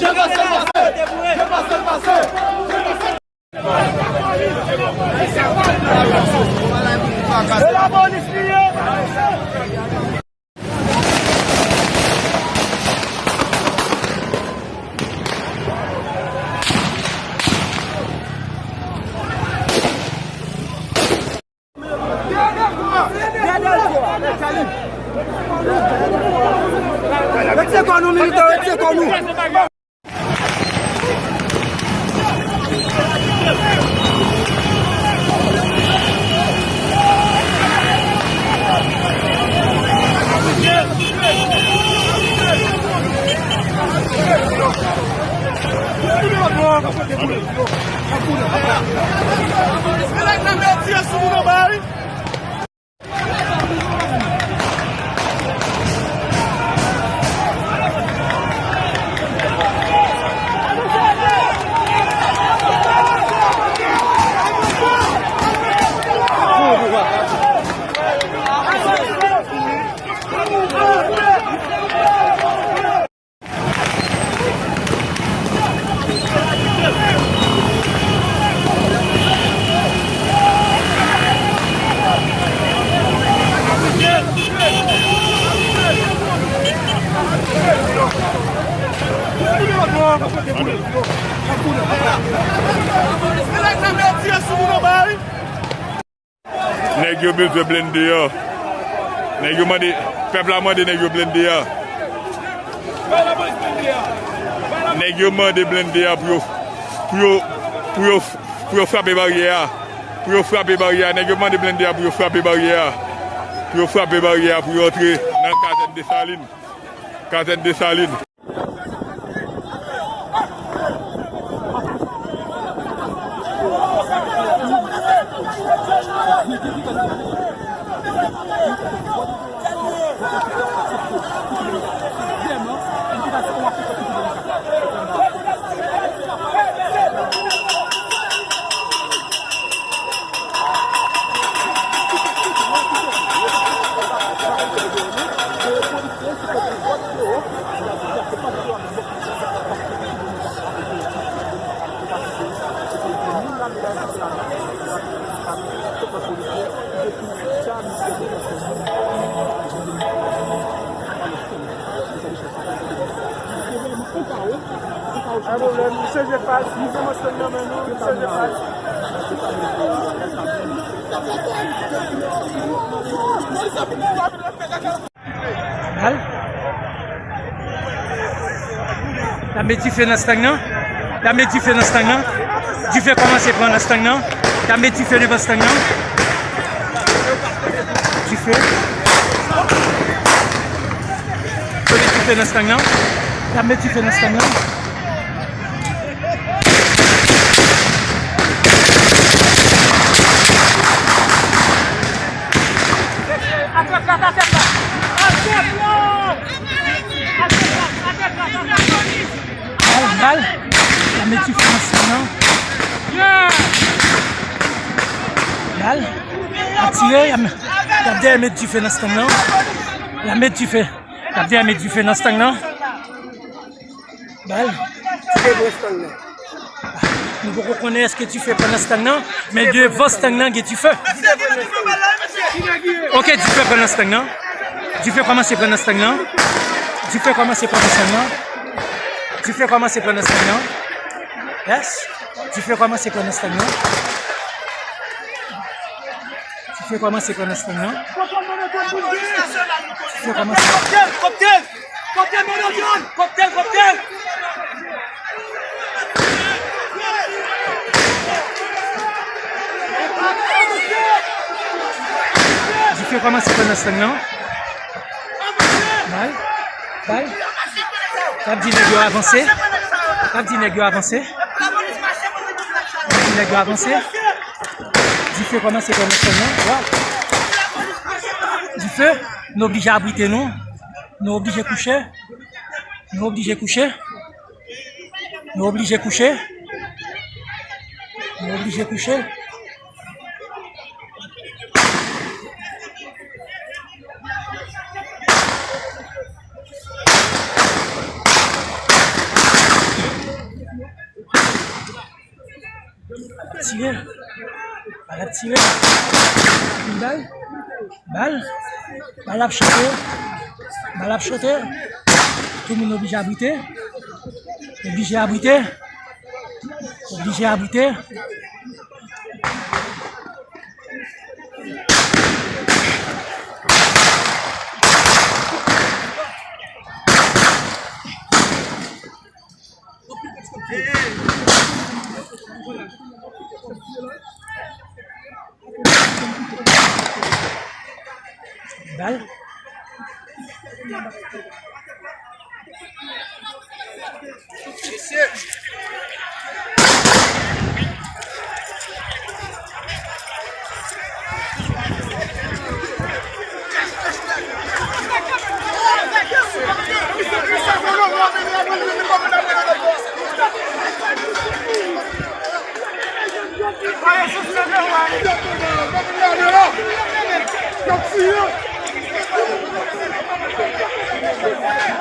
Je passe le passé Je passe le passé Je passe le passé C'est la police liée Mwen se kon nou milite, mwen se kon nou. Nèk yo bezwe blende yo. Nèk yo mande Pepla mande nèk yo blende yo Nèk yo mande blende yo Pou yo Pou yo Pou yo Pou yo frape barye ya. Pou yo frape barye ya. Nèk yo mande blende yo Pou yo frape barye ya. Pou yo frape barye ya Pou yo entre Nan kanten de salin Kanten de salin Thank you. Nan stang nan Di fe koman se pran nan stang nan Dame di fe nan stang nan Di fe Dame di fe nan stang nan Dame di fe nan stang nan Al, al Dame di fe nan stang nan Al Atire Gade ame di fe nan stang nan Ame di fe Gade ame di fe nan stang nan Bal. Nou pou konen eske ti fe pan nan stang nan Men de vos stang nan ge ti fe Ok, stang nan Di fe koman se pan nan stang nan Di fe koman se pan nan stang nan Di fe koman se pan nan stang nan Yes? Fe koman se pan nan stang nan Stang nan Di fe koman se Koptel, koptel Koptel moun yon Koptel, koptel Di fe koman se pan nan stang nan Bal Bal Kap du feu pendant ces dernières semaines. Du feu, nous obligés à abriter nous. Nous obligés à coucher. Nous obligés à coucher. Nous obligés à coucher. Nous obligés à coucher. Tiens. Bal ap tire. Bal. Bal. Bal ap chote. Bal ap chote. Tout moun oblige abrite. Oblige abrite. Oblige abrite. bal. Don't see you! Yeah.